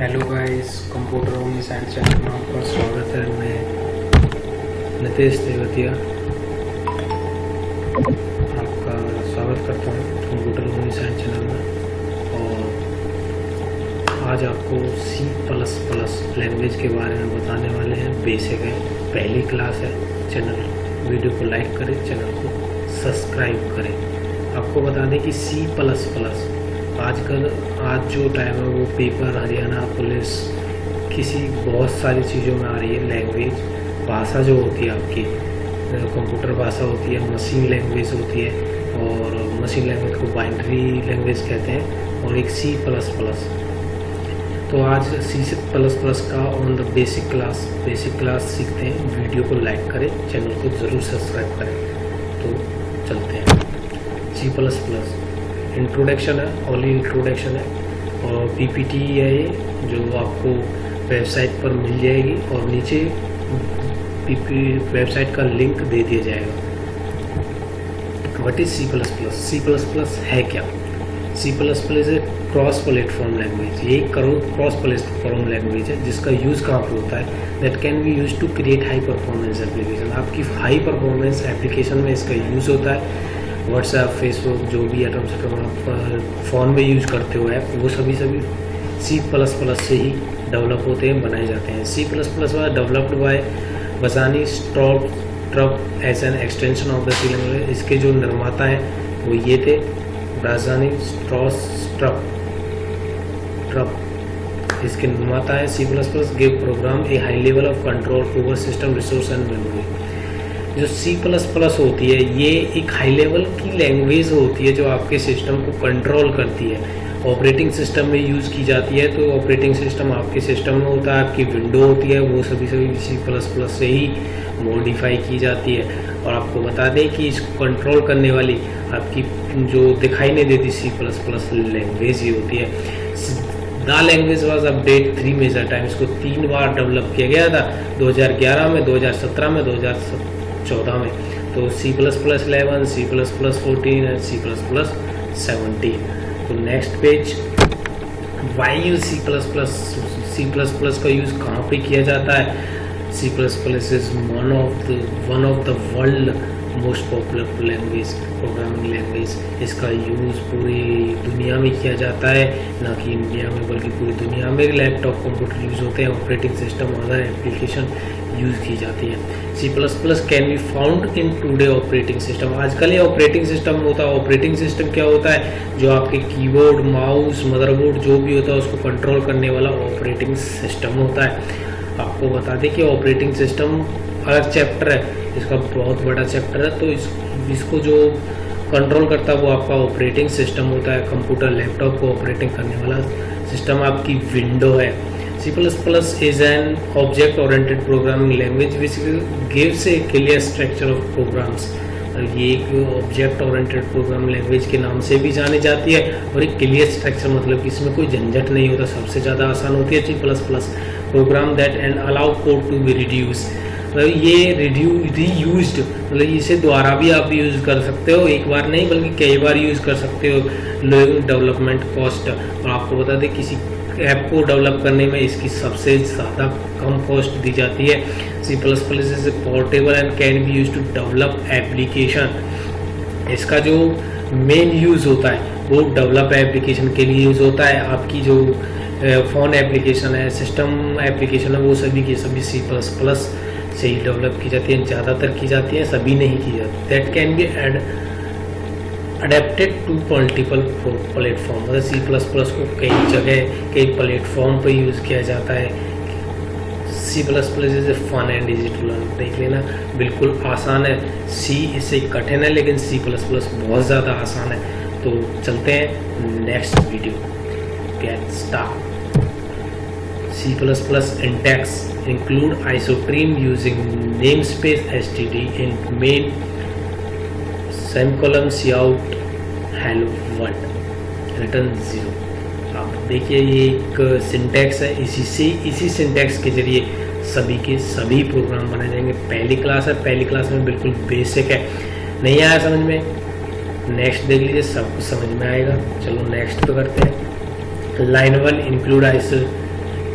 Hello guys computer only science channel में आपका स्वागत है। मैं नितेश देवतिया आपका स्वागत करता हूँ कंप्यूटर ओनली साइंस चैनल में। और आज आपको सी प्लस प्लस लैंग्वेज के बारे में बताने वाले हैं। बेसिक है। पहली क्लास है। चैनल वीडियो को लाइक करें। चैनल को सब्सक्राइब करें। आपको बता दें कि सी प्लस प्लस आजकल आज जो टाइम है वो पेपर हरियाणा पुलिस, किसी बहुत सारी चीज़ों में आ रही है लैंग्वेज भाषा जो होती है आपकी कंप्यूटर भाषा होती है मशीन लैंग्वेज होती है, और मशीन लैंग्वेज को बाइंड्री लैंग्वेज कहते हैं, और एक सी प्लस प्लस तो आज सी प्लस प्लस का on the basic class basic class सीखते हैं। वीडियो को लाइक करें चैनल को ज़रूर सब्सक्राइब करें। तो चलते हैं। सी प्लस प्लस इंट्रोडक्शन है ओनली इंट्रोडक्शन है। और पीपीटी है ये, जो आपको वेबसाइट पर मिल जाएगी और नीचे वेबसाइट का लिंक दे दिया जाएगा। What is C plus plus C plus plus है क्या? C plus plus a cross platform language ये करो क्रॉस प्लेटफॉर्म लैंग्वेज है, जिसका यूज़ कहाँ पर होता है? That can be use to create high performance application आपकी हाई परफॉर्मेंस एप्लीकेशन में इसका यूज़ होता है। व्हाट्सएप फेसबुक जो भी एटम सेटम आप फ़ोन में यूज़ करते हो ऐप वो सभी सभी सी प्लस प्लस से ही डेवलप होते हैं, बनाए जाते हैं। C plus plus was developed by Bjarne Stroustrup as an extension of the C language इसके जो निर्माता हैं, वो ये थे राजधानी स्ट्रॉस ट्रप ट्रप इसके निर्माता है C plus plus give program a high level of control over system resource and memory जो सी प्लस प्लस होती है, ये एक हाई लेवल की लैंग्वेज होती है जो आपके सिस्टम को कंट्रोल करती है। ऑपरेटिंग सिस्टम में यूज़ की जाती है तो ऑपरेटिंग सिस्टम आपके सिस्टम में होता है, आपकी विंडो होती है, वो सभी सभी सी प्लस प्लस से ही मॉडिफाई की जाती है। और आपको बता दें कि इसको कंट्रोल करने वाली आपकी जो दिखाई नहीं देती सी प्लस प्लस लैंग्वेज ही होती है। The language was update three major time इसको तीन बार डेवलप किया गया था 2011 में 2017 में 2017 चौदह में। तो C plus plus eleven C plus plus fourteen and C plus plus seventeen तो next page why you C plus plus C plus plus का यूज़ कहाँ पे किया जाता है? C plus plus is one of the one of the world most popular language programming language इसका use पूरी दुनिया में किया जाता है, ना कि इंडिया में, बल्कि पूरी दुनिया में लैपटॉप कंप्यूटर यूज़ होते हैं operating system other application use की जाती है। C plus plus can be found in today operating system आजकल ये ऑपरेटिंग सिस्टम होता है। ऑपरेटिंग सिस्टम क्या होता है? जो आपके कीबोर्ड माउस मदरबोर्ड जो भी होता है, उसको कंट्रोल करने वाला ऑपरेटिंग सिस्टम होता है। आपको बता दें कि ऑपरेटिंग सिस्टम अलग चैप्टर है इसका बहुत बड़ा चैप्टर है तो इस, इसको जो कंट्रोल करता है वो आपका ऑपरेटिंग सिस्टम होता है कंप्यूटर लैपटॉप को ऑपरेटिंग करने वाला सिस्टम आपकी विंडो है C plus C++ is an object-oriented programming language which gives a clear structure of programs. ये एक ऑब्जेक्ट ओरिएंटेड प्रोग्राम लैंग्वेज के नाम से भी जानी जाती है, और एक क्लियर स्ट्रक्चर मतलब कि इसमें कोई झंझट नहीं होता, सबसे ज़्यादा आसान होती है C plus plus program that and allow code to be reduce मतलब ये रिड्यू रीयूज मतलब इसे दोबारा भी आप यूज़ कर सकते हो, एक बार नहीं, बल्कि कई बार यूज़ कर सकते हो डेवलपमेंट कॉस्ट और आपको बता दें, किसी ऐप को डेवलप करने में इसकी सबसे ज़्यादा कम कॉस्ट दी जाती है। C plus plus is portable and can be use to develop application इसका जो मेन यूज़ होता है, वो डेवलप एप्लीकेशन के लिए यूज़ होता है। आपकी जो फ़ोन एप्लीकेशन है सिस्टम एप्लीकेशन है, वो सभी की सभी सी प्लस प्लस से ही डेवलप की जाती है, ज़्यादातर की जाती है, सभी नहीं की जाती। That can be add adapted to multiple platform मतलब सी प्लस प्लस को कई जगह, कई प्लेटफॉर्म पर यूज़ किया जाता है C plus plus is a fun and easy to learn देख लेना, बिल्कुल आसान है। सी इससे कठिन है, लेकिन सी प्लस प्लस बहुत ज़्यादा आसान है। तो चलते हैं next video get start using namespace S T D in main semicolon C out hello world return zero आप देखिए, ये एक सिंटेक्स है। इसी से, इसी सिंटेक्स के ज़रिए सभी के सभी प्रोग्राम बनाए जाएँगे। पहली क्लास है, पहली क्लास में बिल्कुल बेसिक है। नहीं आया समझ में? नेक्स्ट देख लीजिए, सब कुछ समझ में आएगा। चलो नेक्स्ट पे करते हैं। Line one include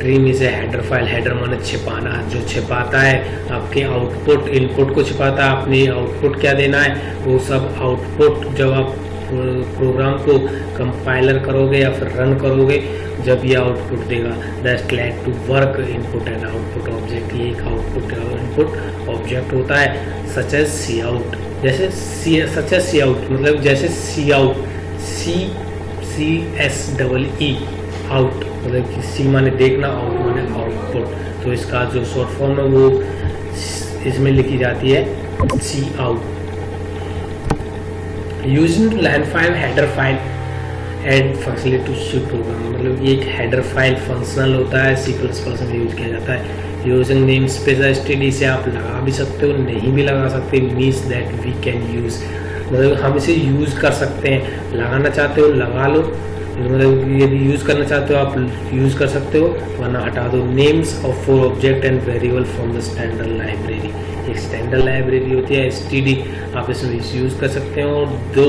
iostream is a header file header माने छिपाना। जो छिपाता है, आपके आउटपुट इनपुट को छिपाता है अपनी आउटपुट क्या देना है? वो सब आउटपुट जब आप प्रोग्राम को कंपाइलर करोगे या फिर रन करोगे, जब ये आउटपुट देगा। That let to work input and output object ये एक आउटपुट इनपुट ऑब्जेक्ट होता है सच एज सी आउट जैसे सच एज सी आउट मतलब जैसे C out C C S double E out मतलब कि सी माने देखना आउट माने आउटपुट तो इसका जो शॉर्ट फॉर्म है वो इसमें लिखी जाती है C out using land file header file add functionally to C program मतलब एक हेडर फ़ाइल फंक्शनल होता है सी प्लस प्लस में यूज़ किया जाता है. यूजिंग नेम स्पेस एस से आप लगा भी सकते हो, नहीं भी लगा सकते means that we can use मतलब हम इसे यूज़ कर सकते हैं। लगाना चाहते हो, लगा लो। मतलब यदि यूज़ करना चाहते हो, आप यूज़ कर सकते हो। वरना हटा दो। Names of for object and variable from the standard library एक स्टैंडर्ड लाइब्रेरी होती है एसटीडी आप इसमें यूज़ कर सकते हो और दो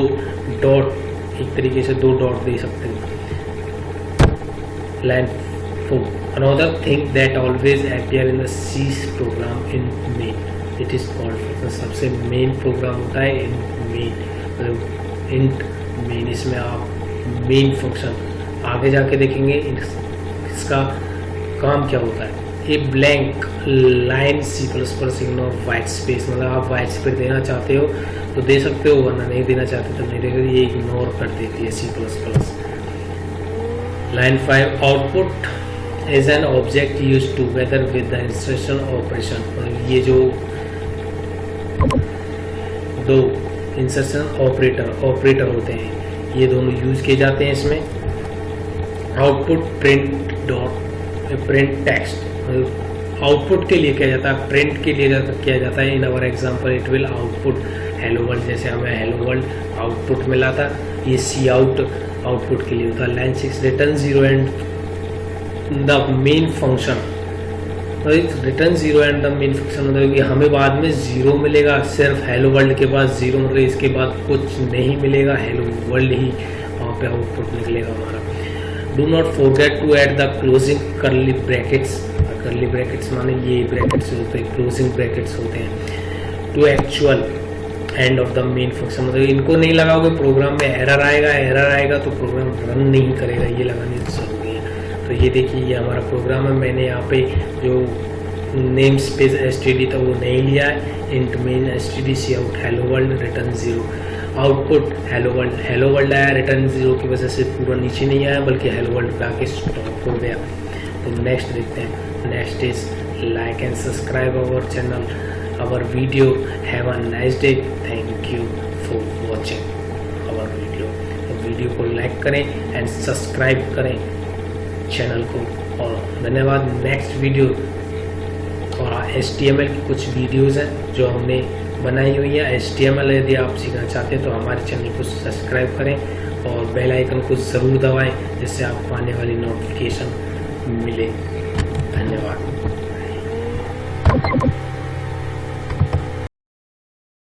डॉट एक तरीके से दो डॉट दे सकते हो। Line four another thing that always appear in C program in main it is called सबसे मेन प्रोग्राम होता है इन मेन मतलब इंट मेन इसमें आप मेन फ़ंक्शन आगे जाके देखेंगे इसका काम क्या होता है? A blank line C plus plus ignore white space मतलब आप वाइट स्पेस देना चाहते हो तो दे सकते हो, वरना नहीं देना चाहते तो नहीं देगा ये इग्नोर कर देती है C plus plus line five output as an object use together with the instruction operation ये जो दो इंसर्शन ऑपरेटर ऑपरेटर होते हैं। ये दोनों यूज़ किए जाते हैं इसमें। Output print dot, print text. Output के लिए किया जाता है, प्रिंट के लिए किया जाता है। In our example it will output hello world, जैसे हमें हेलो वर्ल्ड आउटपुट मिला था। ये सी आउट आउटपुट के लिए होता है। Line six return zero and the main function. Return zero and the main function मतलब कि हमें बाद में ज़ीरो मिलेगा, सिर्फ़ हेलो वर्ल्ड के बाद ज़ीरो मतलब इसके बाद कुछ नहीं मिलेगा हेलो वर्ल्ड ही वहाँ पे आउटपुट निकलेगा हमारा। Do not forget to add the closing curly brackets curly brackets माने ये ब्रैकेट्स होते हैं क्लोजिंग ब्रैकेट्स होते हैं। To actual end of the main function मतलब इनको नहीं लगाओगे प्रोग्राम में एरर आएगा एरर आएगा तो प्रोग्राम रन नहीं करेगा, ये लगाने ज़रूरी है। तो ये देखिए, ये हमारा प्रोग्राम है, मैंने यहाँ पे जो नेम स्पेस एस था, वो नहीं लिया है। Int main S T D C out hello world return zero output hello world hello world आया रिटर्न ज़ीरो की वजह से पूरा नीचे नहीं आया, बल्कि हेलो वर्ल्ड पे आके स्टॉप हो गया। तो नेक्स्ट देखते हैं। Next is like and subscribe our channel our video a nice day thank you for watching our video तो वीडियो को लाइक करें एंड सब्सक्राइब करें। चैनल को और धन्यवाद नेक्स्ट वीडियो और एस की कुछ वीडियोज़ हैं जो हमने बनाई हुई है। एस यदि आप सीखना चाहते हैं तो हमारे चैनल को सब्सक्राइब करें और बेल आइकन को ज़रूर दबाएँ, जिससे आपको आने वाली नोटिफिकेशन मिले। धन्यवाद।